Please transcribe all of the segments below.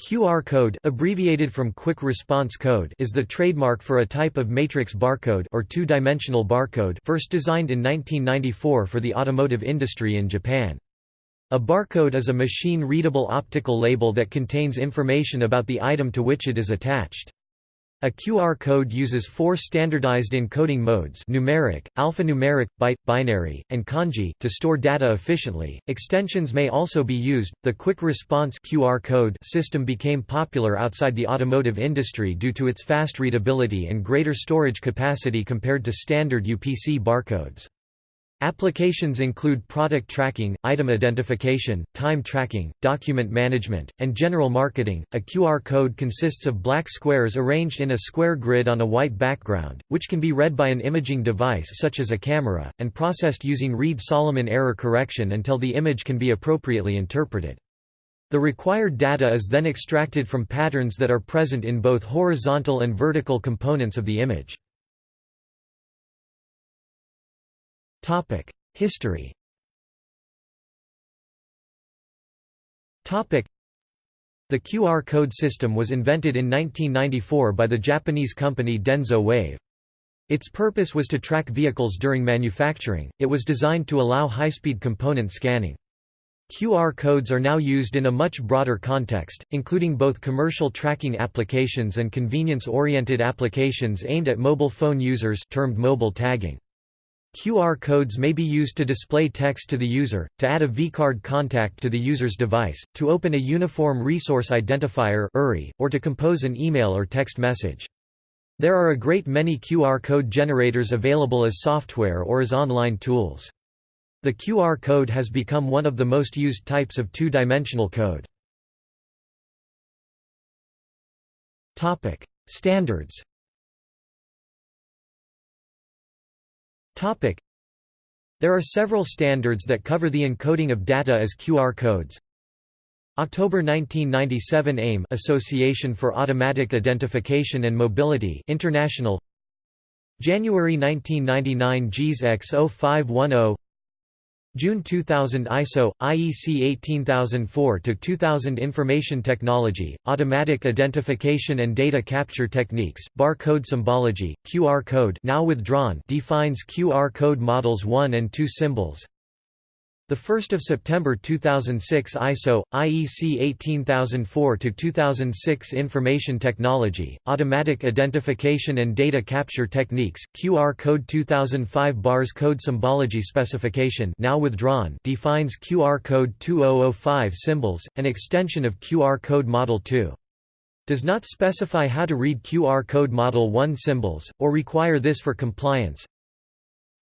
QR code abbreviated from Quick Response Code is the trademark for a type of matrix barcode or two-dimensional barcode first designed in 1994 for the automotive industry in Japan. A barcode is a machine-readable optical label that contains information about the item to which it is attached. A QR code uses four standardized encoding modes numeric, alphanumeric, byte, binary, and kanji to store data efficiently. Extensions may also be used. The quick response QR code system became popular outside the automotive industry due to its fast readability and greater storage capacity compared to standard UPC barcodes. Applications include product tracking, item identification, time tracking, document management, and general marketing. A QR code consists of black squares arranged in a square grid on a white background, which can be read by an imaging device such as a camera, and processed using Reed-Solomon error correction until the image can be appropriately interpreted. The required data is then extracted from patterns that are present in both horizontal and vertical components of the image. History The QR code system was invented in 1994 by the Japanese company Denso Wave. Its purpose was to track vehicles during manufacturing, it was designed to allow high-speed component scanning. QR codes are now used in a much broader context, including both commercial tracking applications and convenience-oriented applications aimed at mobile phone users termed mobile tagging. QR codes may be used to display text to the user, to add a vCard contact to the user's device, to open a Uniform Resource Identifier or to compose an email or text message. There are a great many QR code generators available as software or as online tools. The QR code has become one of the most used types of two-dimensional code. Standards There are several standards that cover the encoding of data as QR codes. October 1997 AIM Association for Automatic Identification and Mobility International January 1999 JIS X0510 June 2000 ISO, IEC 18004-2000 Information Technology, Automatic Identification and Data Capture Techniques, Barcode Symbology, QR Code now withdrawn defines QR code models 1 and 2 symbols, the 1st of September 2006 ISO IEC 18004 to 2006 Information Technology Automatic Identification and Data Capture Techniques QR Code 2005 Bars Code Symbology Specification now withdrawn defines QR Code 2005 symbols an extension of QR Code Model 2 does not specify how to read QR Code Model 1 symbols, or require this for compliance,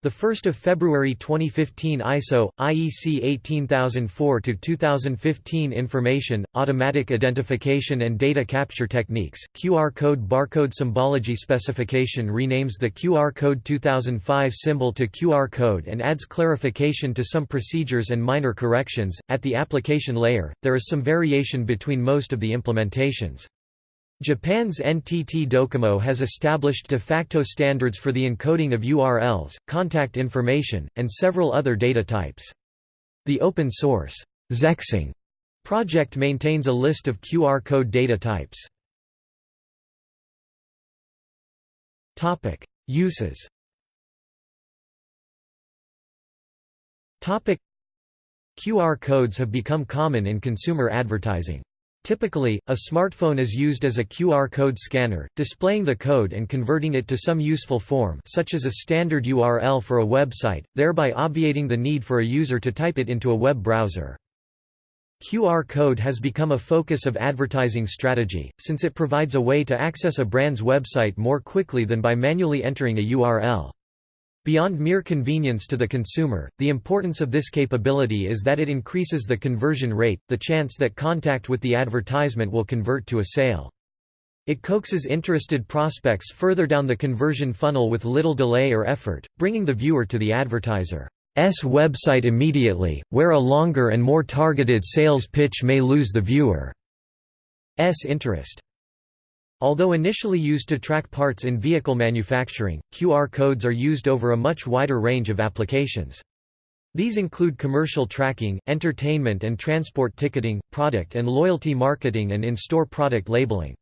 the 1st of February 2015 ISO IEC 18004 to 2015 Information Automatic Identification and Data Capture Techniques QR code barcode symbology specification renames the QR code 2005 symbol to QR code and adds clarification to some procedures and minor corrections. At the application layer there is some variation between most of the implementations Japan's NTT Docomo has established de facto standards for the encoding of URLs, contact information, and several other data types. The open-source ZXing project maintains a list of QR code data types. Uses QR codes have become common in consumer advertising. Typically, a smartphone is used as a QR code scanner, displaying the code and converting it to some useful form such as a standard URL for a website, thereby obviating the need for a user to type it into a web browser. QR code has become a focus of advertising strategy, since it provides a way to access a brand's website more quickly than by manually entering a URL. Beyond mere convenience to the consumer, the importance of this capability is that it increases the conversion rate, the chance that contact with the advertisement will convert to a sale. It coaxes interested prospects further down the conversion funnel with little delay or effort, bringing the viewer to the advertiser's website immediately, where a longer and more targeted sales pitch may lose the viewer's interest. Although initially used to track parts in vehicle manufacturing, QR codes are used over a much wider range of applications. These include commercial tracking, entertainment and transport ticketing, product and loyalty marketing and in-store product labeling.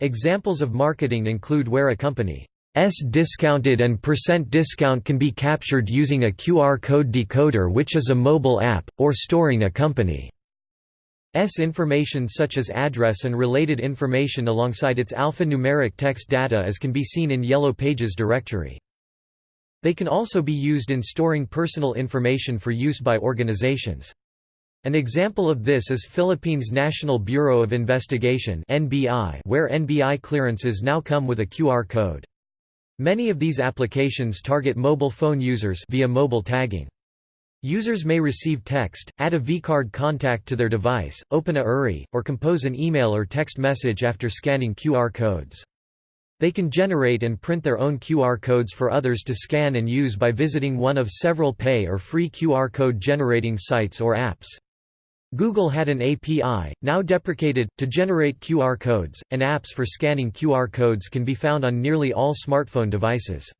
Examples of marketing include where a company S discounted and percent discount can be captured using a QR code decoder which is a mobile app, or storing a company's information such as address and related information alongside its alphanumeric text data as can be seen in Yellow Pages directory. They can also be used in storing personal information for use by organizations. An example of this is Philippines National Bureau of Investigation where NBI clearances now come with a QR code. Many of these applications target mobile phone users via mobile tagging. Users may receive text, add a vCard contact to their device, open a URI, or compose an email or text message after scanning QR codes. They can generate and print their own QR codes for others to scan and use by visiting one of several pay or free QR code generating sites or apps. Google had an API, now deprecated, to generate QR codes, and apps for scanning QR codes can be found on nearly all smartphone devices.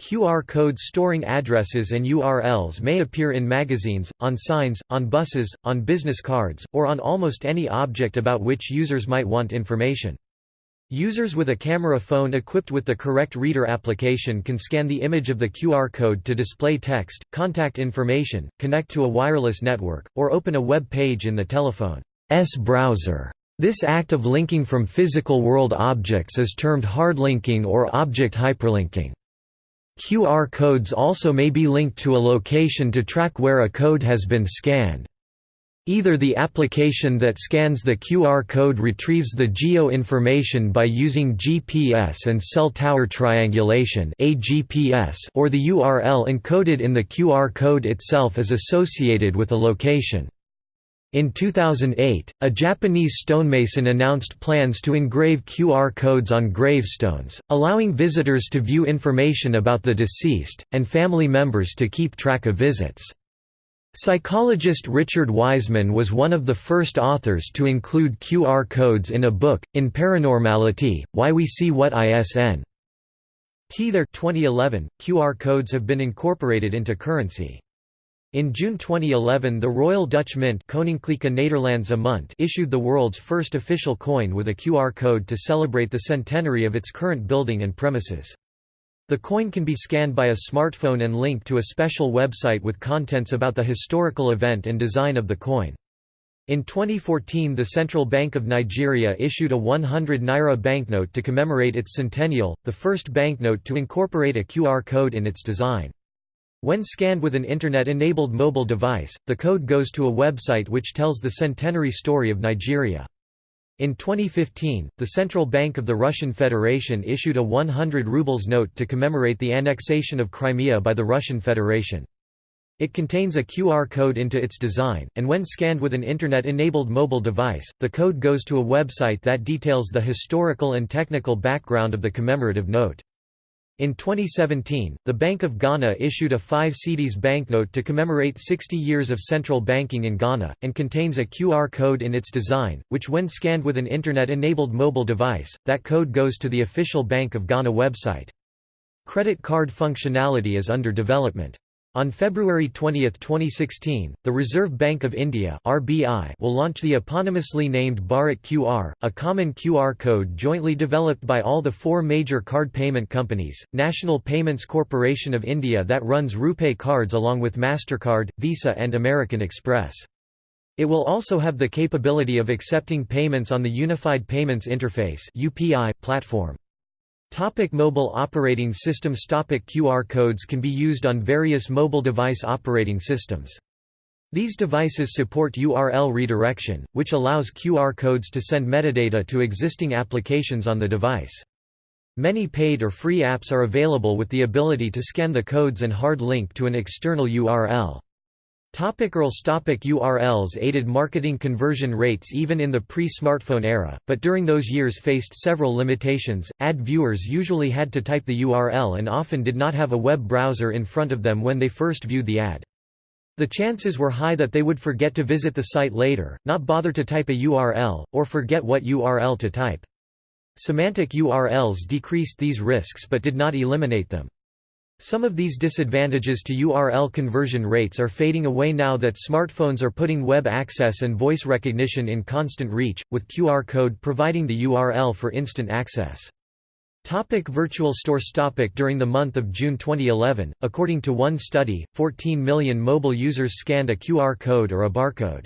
QR codes storing addresses and URLs may appear in magazines, on signs, on buses, on business cards, or on almost any object about which users might want information. Users with a camera phone equipped with the correct reader application can scan the image of the QR code to display text, contact information, connect to a wireless network, or open a web page in the telephone's browser. This act of linking from physical world objects is termed hard linking or object hyperlinking. QR codes also may be linked to a location to track where a code has been scanned. Either the application that scans the QR code retrieves the geo information by using GPS and cell tower triangulation or the URL encoded in the QR code itself is associated with a location. In 2008, a Japanese stonemason announced plans to engrave QR codes on gravestones, allowing visitors to view information about the deceased, and family members to keep track of visits. Psychologist Richard Wiseman was one of the first authors to include QR codes in a book, In Paranormality, Why We See What ISN. T there 2011, QR codes have been incorporated into currency. In June 2011 the Royal Dutch Mint Koninklijke Nederlandse Munt issued the world's first official coin with a QR code to celebrate the centenary of its current building and premises. The coin can be scanned by a smartphone and linked to a special website with contents about the historical event and design of the coin. In 2014 the Central Bank of Nigeria issued a 100 naira banknote to commemorate its centennial, the first banknote to incorporate a QR code in its design. When scanned with an Internet-enabled mobile device, the code goes to a website which tells the centenary story of Nigeria. In 2015, the Central Bank of the Russian Federation issued a 100 rubles note to commemorate the annexation of Crimea by the Russian Federation. It contains a QR code into its design, and when scanned with an Internet-enabled mobile device, the code goes to a website that details the historical and technical background of the commemorative note. In 2017, the Bank of Ghana issued a 5 cedis banknote to commemorate 60 years of central banking in Ghana, and contains a QR code in its design, which when scanned with an Internet-enabled mobile device, that code goes to the official Bank of Ghana website. Credit card functionality is under development. On February 20, 2016, the Reserve Bank of India (RBI) will launch the eponymously named Bharat QR, a common QR code jointly developed by all the four major card payment companies, National Payments Corporation of India that runs RuPay cards along with Mastercard, Visa and American Express. It will also have the capability of accepting payments on the Unified Payments Interface (UPI) platform. Topic mobile operating systems Topic QR codes can be used on various mobile device operating systems. These devices support URL redirection, which allows QR codes to send metadata to existing applications on the device. Many paid or free apps are available with the ability to scan the codes and hard link to an external URL. URLs Topic URLs aided marketing conversion rates even in the pre-smartphone era, but during those years faced several limitations. Ad viewers usually had to type the URL and often did not have a web browser in front of them when they first viewed the ad. The chances were high that they would forget to visit the site later, not bother to type a URL, or forget what URL to type. Semantic URLs decreased these risks but did not eliminate them. Some of these disadvantages to URL conversion rates are fading away now that smartphones are putting web access and voice recognition in constant reach, with QR code providing the URL for instant access. Topic virtual stores topic During the month of June 2011, according to one study, 14 million mobile users scanned a QR code or a barcode.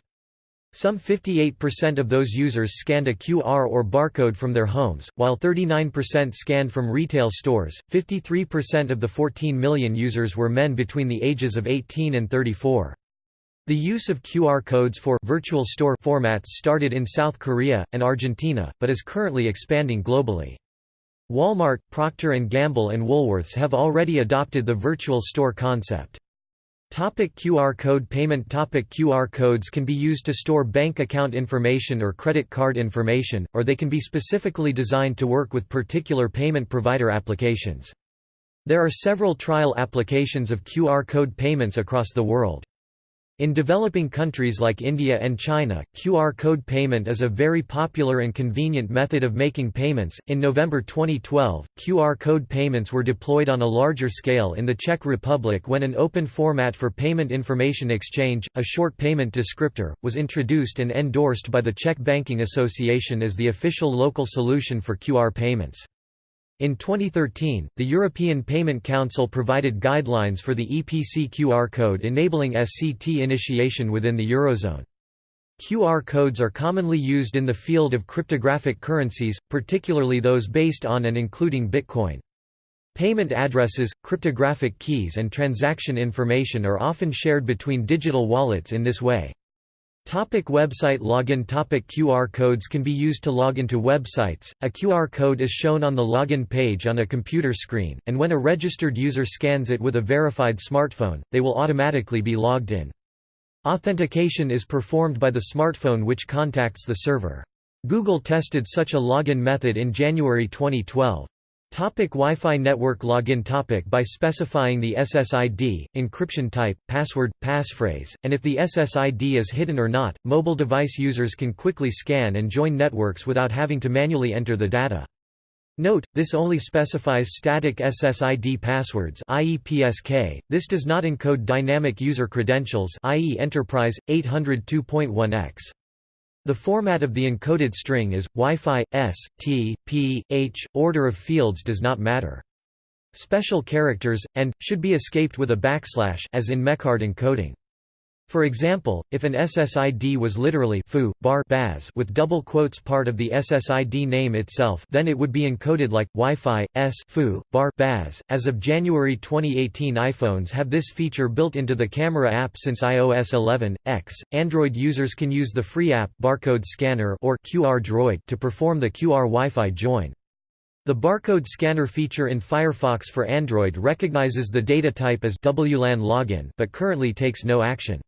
Some 58% of those users scanned a QR or barcode from their homes, while 39% scanned from retail stores. 53% of the 14 million users were men between the ages of 18 and 34. The use of QR codes for virtual store formats started in South Korea and Argentina, but is currently expanding globally. Walmart, Procter & Gamble and Woolworths have already adopted the virtual store concept. Topic QR code payment Topic QR codes can be used to store bank account information or credit card information, or they can be specifically designed to work with particular payment provider applications. There are several trial applications of QR code payments across the world. In developing countries like India and China, QR code payment is a very popular and convenient method of making payments. In November 2012, QR code payments were deployed on a larger scale in the Czech Republic when an open format for payment information exchange, a short payment descriptor, was introduced and endorsed by the Czech Banking Association as the official local solution for QR payments. In 2013, the European Payment Council provided guidelines for the EPC QR code enabling SCT initiation within the Eurozone. QR codes are commonly used in the field of cryptographic currencies, particularly those based on and including Bitcoin. Payment addresses, cryptographic keys and transaction information are often shared between digital wallets in this way. Topic website login Topic QR codes can be used to log into websites. A QR code is shown on the login page on a computer screen, and when a registered user scans it with a verified smartphone, they will automatically be logged in. Authentication is performed by the smartphone which contacts the server. Google tested such a login method in January 2012. Topic Wi-Fi network login topic By specifying the SSID, encryption type, password, passphrase, and if the SSID is hidden or not, mobile device users can quickly scan and join networks without having to manually enter the data. Note, this only specifies static SSID passwords i.e. PSK, this does not encode dynamic user credentials i.e. Enterprise, 802.1x. The format of the encoded string is, Wi-Fi, S, T, P, H, order of fields does not matter. Special characters, and, should be escaped with a backslash as in mecard encoding. For example, if an SSID was literally foo, bar baz with double quotes part of the SSID name itself then it would be encoded like, Wi-Fi, S foo, bar baz. As of January 2018 iPhones have this feature built into the camera app since iOS 11, X. Android users can use the free app Barcode Scanner or QR Droid to perform the QR Wi-Fi join. The barcode scanner feature in Firefox for Android recognizes the data type as WLAN login but currently takes no action.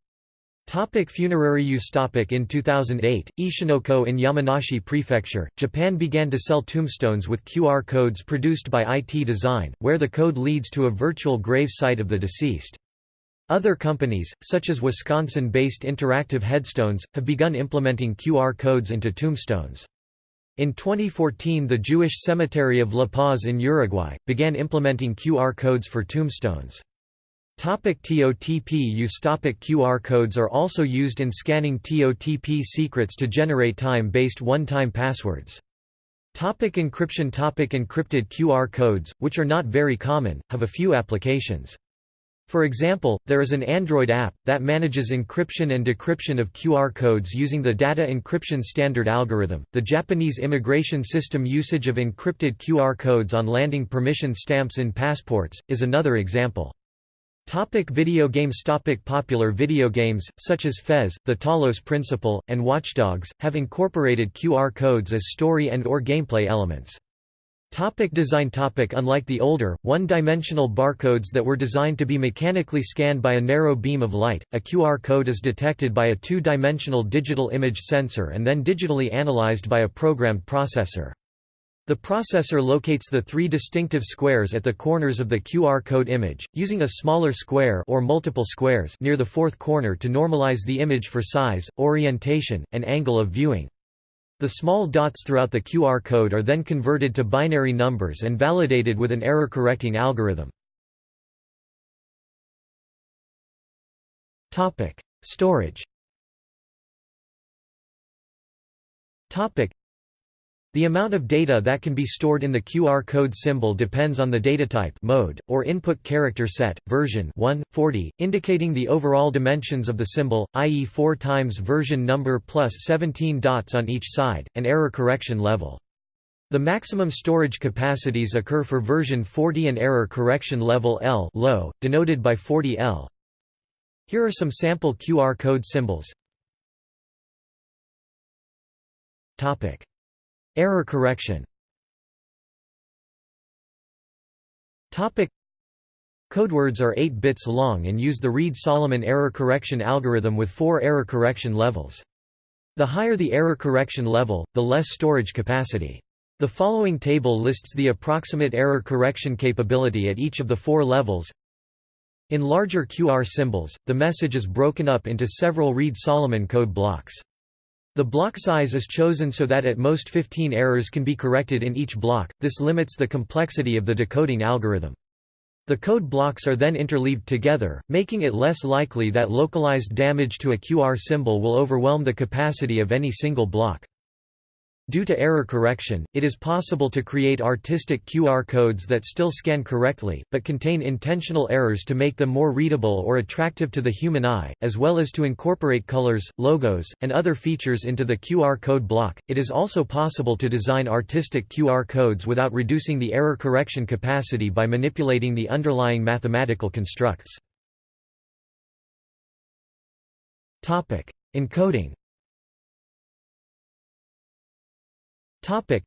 Topic funerary use topic In 2008, Ishinokoe in Yamanashi Prefecture, Japan began to sell tombstones with QR codes produced by IT Design, where the code leads to a virtual grave site of the deceased. Other companies, such as Wisconsin-based Interactive Headstones, have begun implementing QR codes into tombstones. In 2014 the Jewish cemetery of La Paz in Uruguay, began implementing QR codes for tombstones. Topic TOTP use Topic QR codes are also used in scanning TOTP secrets to generate time-based one-time passwords. Topic encryption Topic Encrypted QR codes, which are not very common, have a few applications. For example, there is an Android app, that manages encryption and decryption of QR codes using the Data Encryption Standard algorithm. The Japanese immigration system usage of encrypted QR codes on landing permission stamps in passports, is another example. Topic video games Topic Popular video games, such as Fez, The Talos Principle, and Watch Dogs, have incorporated QR codes as story and or gameplay elements. Topic design topic Unlike the older, one-dimensional barcodes that were designed to be mechanically scanned by a narrow beam of light, a QR code is detected by a two-dimensional digital image sensor and then digitally analyzed by a programmed processor. The processor locates the three distinctive squares at the corners of the QR code image, using a smaller square or multiple squares near the fourth corner to normalize the image for size, orientation, and angle of viewing. The small dots throughout the QR code are then converted to binary numbers and validated with an error-correcting algorithm. Storage Topic. The amount of data that can be stored in the QR code symbol depends on the datatype mode, or input character set, version 1, 40, indicating the overall dimensions of the symbol, i.e. 4 times version number plus 17 dots on each side, and error correction level. The maximum storage capacities occur for version 40 and error correction level L low, denoted by 40L. Here are some sample QR code symbols. Topic: Error correction. Codewords are 8 bits long and use the Reed-Solomon error correction algorithm with 4 error correction levels. The higher the error correction level, the less storage capacity. The following table lists the approximate error correction capability at each of the four levels. In larger QR symbols, the message is broken up into several Reed-Solomon code blocks. The block size is chosen so that at most 15 errors can be corrected in each block, this limits the complexity of the decoding algorithm. The code blocks are then interleaved together, making it less likely that localized damage to a QR symbol will overwhelm the capacity of any single block. Due to error correction, it is possible to create artistic QR codes that still scan correctly, but contain intentional errors to make them more readable or attractive to the human eye, as well as to incorporate colors, logos, and other features into the QR code block. It is also possible to design artistic QR codes without reducing the error correction capacity by manipulating the underlying mathematical constructs. Topic: Encoding Topic.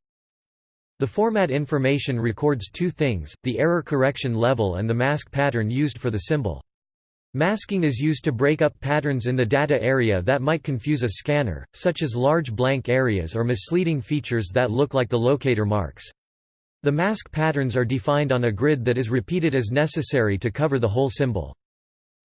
The format information records two things, the error correction level and the mask pattern used for the symbol. Masking is used to break up patterns in the data area that might confuse a scanner, such as large blank areas or misleading features that look like the locator marks. The mask patterns are defined on a grid that is repeated as necessary to cover the whole symbol.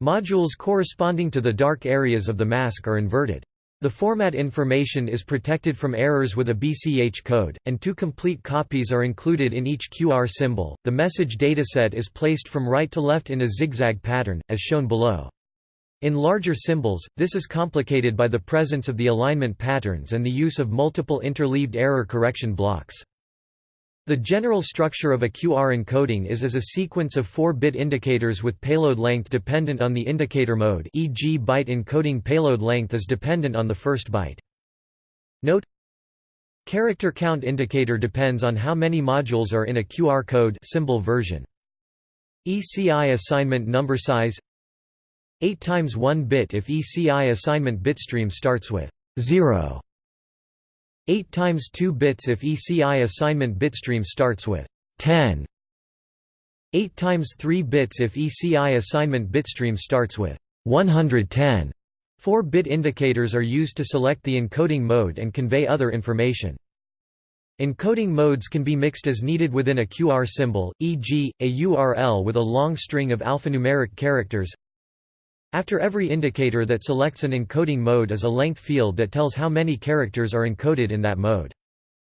Modules corresponding to the dark areas of the mask are inverted. The format information is protected from errors with a BCH code, and two complete copies are included in each QR symbol. The message dataset is placed from right to left in a zigzag pattern, as shown below. In larger symbols, this is complicated by the presence of the alignment patterns and the use of multiple interleaved error correction blocks. The general structure of a QR encoding is as a sequence of 4-bit indicators with payload length dependent on the indicator mode e.g. byte encoding payload length is dependent on the first byte. Note Character count indicator depends on how many modules are in a QR code symbol version. ECI assignment number size 8 times 1 bit if ECI assignment bitstream starts with 0 8 times 2 bits if ECI assignment bitstream starts with 10 8 times 3 bits if ECI assignment bitstream starts with 110 4-bit indicators are used to select the encoding mode and convey other information. Encoding modes can be mixed as needed within a QR symbol, e.g., a URL with a long string of alphanumeric characters after every indicator that selects an encoding mode is a length field that tells how many characters are encoded in that mode.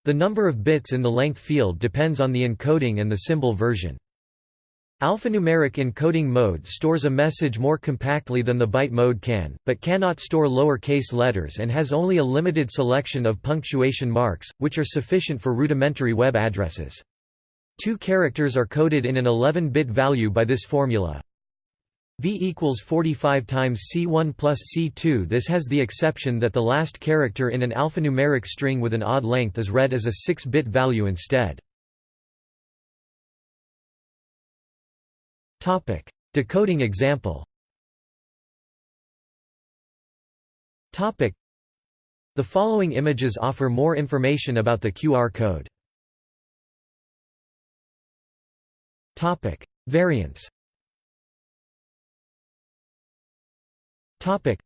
The number of bits in the length field depends on the encoding and the symbol version. Alphanumeric encoding mode stores a message more compactly than the byte mode can, but cannot store lower-case letters and has only a limited selection of punctuation marks, which are sufficient for rudimentary web addresses. Two characters are coded in an 11-bit value by this formula. V equals 45 times C1 plus C2 This has the exception that the last character in an alphanumeric string with an odd length is read as a 6-bit value instead. Decoding example. The following images offer more information about the QR code. Variants Topic.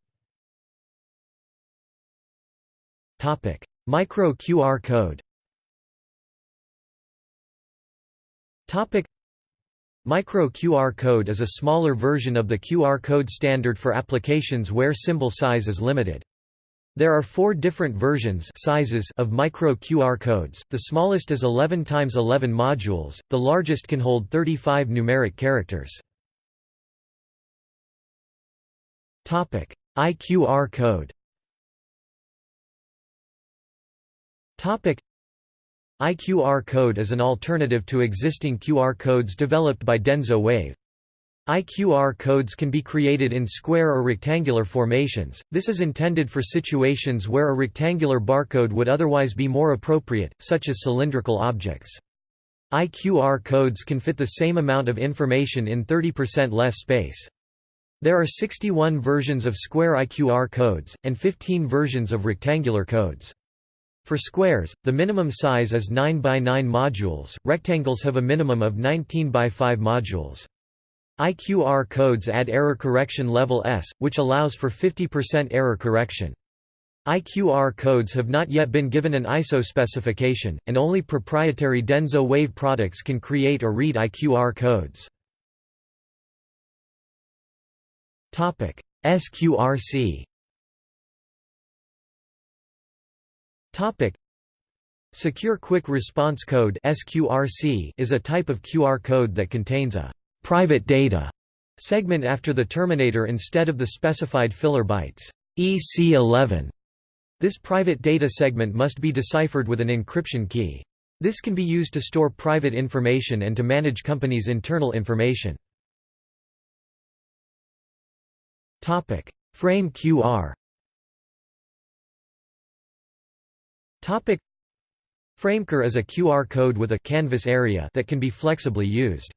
Topic. Micro QR code Topic. Micro QR code is a smaller version of the QR code standard for applications where symbol size is limited. There are four different versions sizes of micro QR codes, the smallest is 11 x 11 modules, the largest can hold 35 numeric characters. IQR code IQR code is an alternative to existing QR codes developed by Denso Wave. IQR codes can be created in square or rectangular formations, this is intended for situations where a rectangular barcode would otherwise be more appropriate, such as cylindrical objects. IQR codes can fit the same amount of information in 30% less space. There are 61 versions of square IQR codes, and 15 versions of rectangular codes. For squares, the minimum size is 9 by 9 modules, rectangles have a minimum of 19 by 5 modules. IQR codes add error correction level S, which allows for 50% error correction. IQR codes have not yet been given an ISO specification, and only proprietary Denso Wave products can create or read IQR codes. SQRC Secure Quick Response Code (SQRC) is a type of QR code that contains a private data segment after the terminator instead of the specified filler bytes EC11. This private data segment must be deciphered with an encryption key. This can be used to store private information and to manage companies' internal information. Topic: Frame QR. Topic: Frame QR is a QR code with a canvas area that can be flexibly used.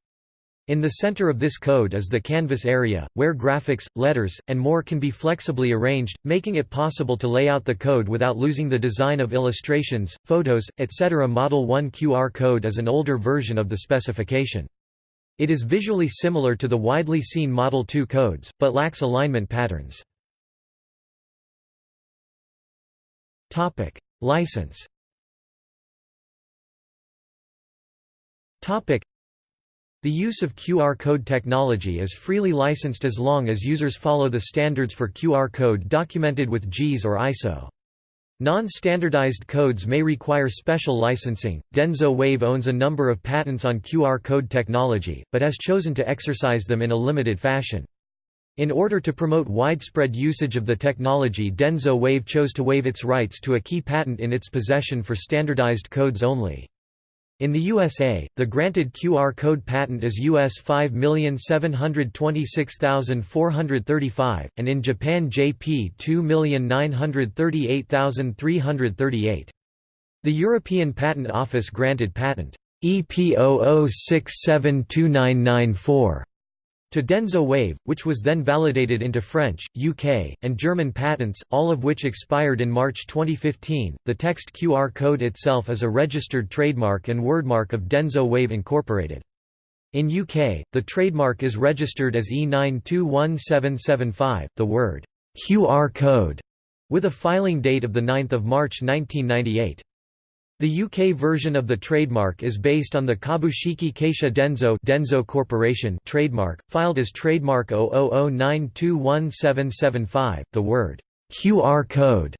In the center of this code is the canvas area, where graphics, letters, and more can be flexibly arranged, making it possible to lay out the code without losing the design of illustrations, photos, etc. Model 1 QR code is an older version of the specification. It is visually similar to the widely seen Model 2 codes, but lacks alignment patterns. License the use of QR code technology is freely licensed as long as users follow the standards for QR code documented with JIS or ISO. Non-standardized codes may require special licensing. Denso Wave owns a number of patents on QR code technology, but has chosen to exercise them in a limited fashion. In order to promote widespread usage of the technology Denso Wave chose to waive its rights to a key patent in its possession for standardized codes only. In the USA, the granted QR code patent is US 5,726,435, and in Japan JP 2,938,338. The European Patent Office granted patent EP 00672994 to Denso Wave, which was then validated into French, UK, and German patents, all of which expired in March 2015. The text QR code itself is a registered trademark and wordmark of Denso Wave Incorporated. In UK, the trademark is registered as E921775, the word QR code, with a filing date of 9 March 1998. The UK version of the trademark is based on the Kabushiki Keisha Denso, Denso Corporation trademark, filed as trademark 0009217775, the word QR code,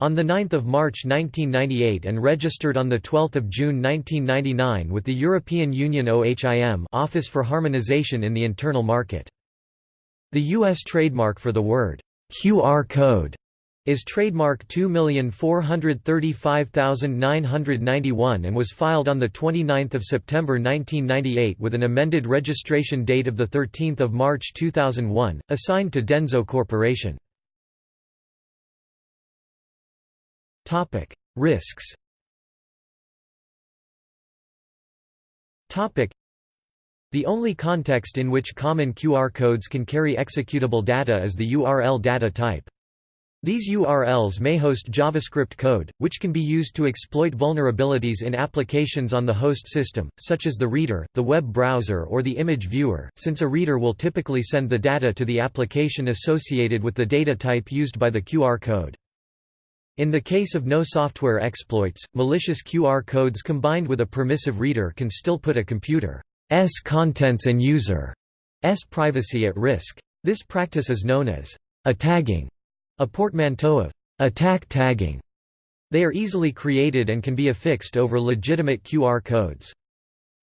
on 9 March 1998 and registered on 12 June 1999 with the European Union OHIM Office for Harmonization in the Internal Market. The U.S. trademark for the word QR code is trademark 2435991 and was filed on 29 September 1998 with an amended registration date of 13 March 2001, assigned to Denso Corporation. Risks the only context in which common QR codes can carry executable data is the URL data type. These URLs may host JavaScript code, which can be used to exploit vulnerabilities in applications on the host system, such as the reader, the web browser or the image viewer, since a reader will typically send the data to the application associated with the data type used by the QR code. In the case of no software exploits, malicious QR codes combined with a permissive reader can still put a computer's contents and user's privacy at risk. This practice is known as attagging a portmanteau of attack tagging. They are easily created and can be affixed over legitimate QR codes.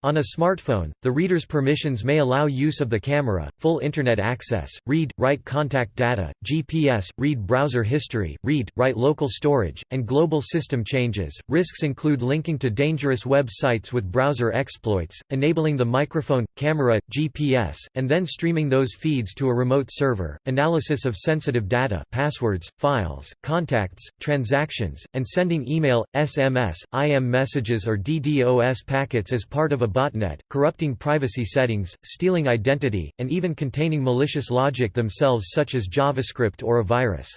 On a smartphone, the reader's permissions may allow use of the camera, full Internet access, read, write contact data, GPS, read browser history, read, write local storage, and global system changes. Risks include linking to dangerous web sites with browser exploits, enabling the microphone, camera, GPS, and then streaming those feeds to a remote server, analysis of sensitive data passwords, files, contacts, transactions, and sending email, SMS, IM messages or DDoS packets as part of a botnet, corrupting privacy settings, stealing identity, and even containing malicious logic themselves such as JavaScript or a virus.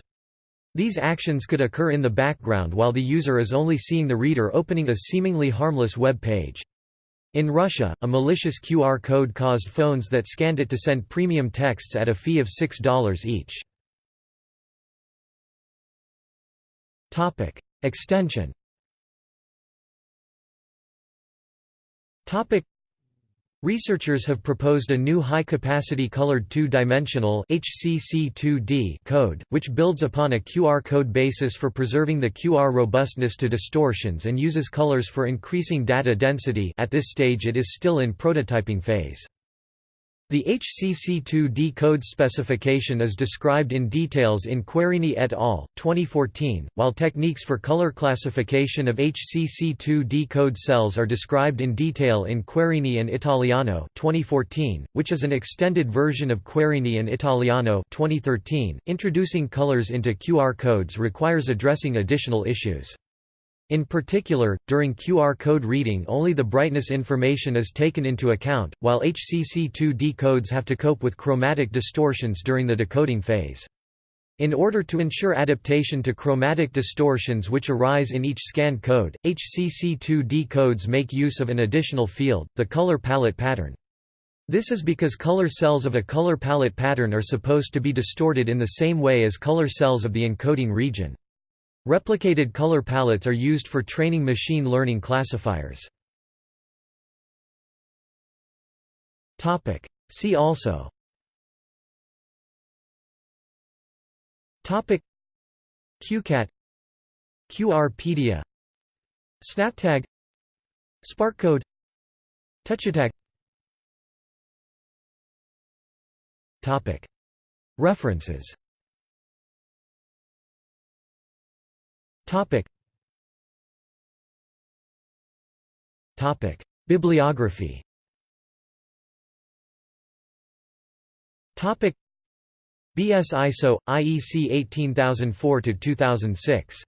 These actions could occur in the background while the user is only seeing the reader opening a seemingly harmless web page. In Russia, a malicious QR code caused phones that scanned it to send premium texts at a fee of $6 each. Extension Topic Researchers have proposed a new high-capacity colored two-dimensional code, which builds upon a QR code basis for preserving the QR robustness to distortions and uses colors for increasing data density at this stage it is still in prototyping phase. The HCC2D code specification is described in details in Querini et al. 2014, while techniques for color classification of HCC2D code cells are described in detail in Querini and Italiano 2014, which is an extended version of Querini and Italiano 2013. Introducing colors into QR codes requires addressing additional issues. In particular, during QR code reading only the brightness information is taken into account, while HCC2D codes have to cope with chromatic distortions during the decoding phase. In order to ensure adaptation to chromatic distortions which arise in each scanned code, HCC2D codes make use of an additional field, the color palette pattern. This is because color cells of a color palette pattern are supposed to be distorted in the same way as color cells of the encoding region. Replicated color palettes are used for training machine learning classifiers. See also. Topic. QCat. QRpedia Snaptag. SPARQCode Touchatag Topic. References Topic. Topic. Bibliography Topic. BS ISO IEC 18004-2006.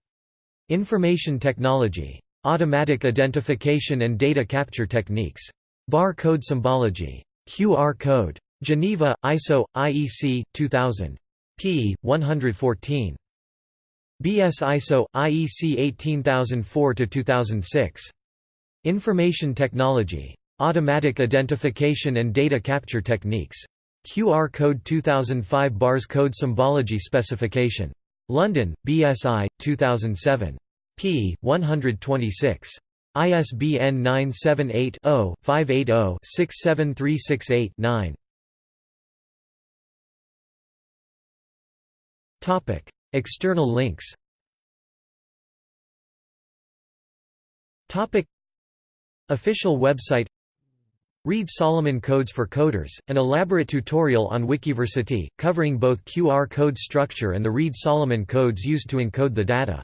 Information Technology. Automatic Identification and Data Capture Techniques. Bar Code Symbology. QR Code. Geneva, ISO, IEC, 2000. p. 114. BS ISO IEC 18004-2006. Information Technology. Automatic Identification and Data Capture Techniques. QR Code 2005 Bars Code Symbology Specification. London, BSI, 2007. p. 126. ISBN 978 0 580 67368 9. External links. Topic. Official website. Reed-Solomon Codes for Coders, an elaborate tutorial on Wikiversity, covering both QR code structure and the Reed-Solomon codes used to encode the data.